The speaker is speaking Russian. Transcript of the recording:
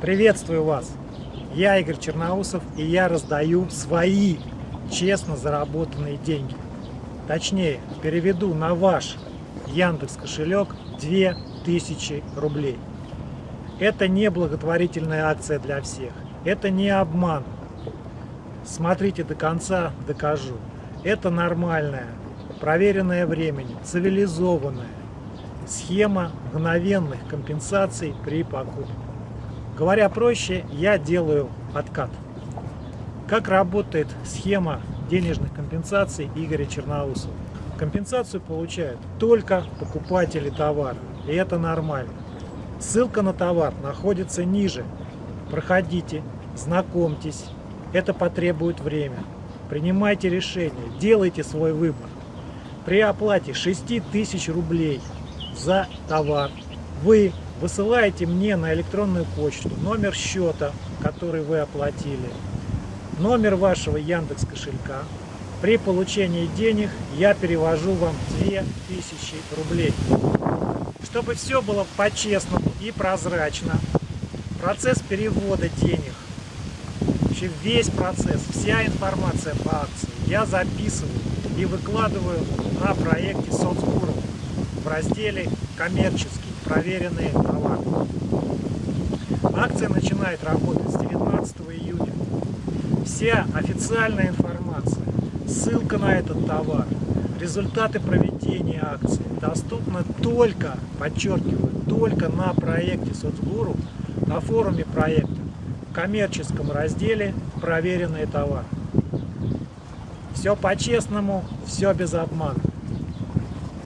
Приветствую вас! Я Игорь Черноусов и я раздаю свои честно заработанные деньги. Точнее, переведу на ваш Яндекс кошелек 2000 рублей. Это не благотворительная акция для всех. Это не обман. Смотрите до конца, докажу. Это нормальная, проверенная временем, цивилизованная схема мгновенных компенсаций при покупке. Говоря проще, я делаю откат. Как работает схема денежных компенсаций Игоря Черноусова? Компенсацию получают только покупатели товара, и это нормально. Ссылка на товар находится ниже. Проходите, знакомьтесь, это потребует время. Принимайте решение, делайте свой выбор. При оплате 6000 рублей за товар вы высылаете мне на электронную почту номер счета, который вы оплатили, номер вашего Яндекс кошелька. При получении денег я перевожу вам 2000 рублей. Чтобы все было по-честному и прозрачно, процесс перевода денег, вообще весь процесс, вся информация по акции я записываю и выкладываю на проекте соцгуру в разделе «Коммерческий» проверенные товары. Акция начинает работать с 19 июня. Вся официальная информация, ссылка на этот товар, результаты проведения акции доступны только, подчеркиваю, только на проекте Соцгуру, на форуме проекта, в коммерческом разделе «Проверенные товары». Все по-честному, все без обмана.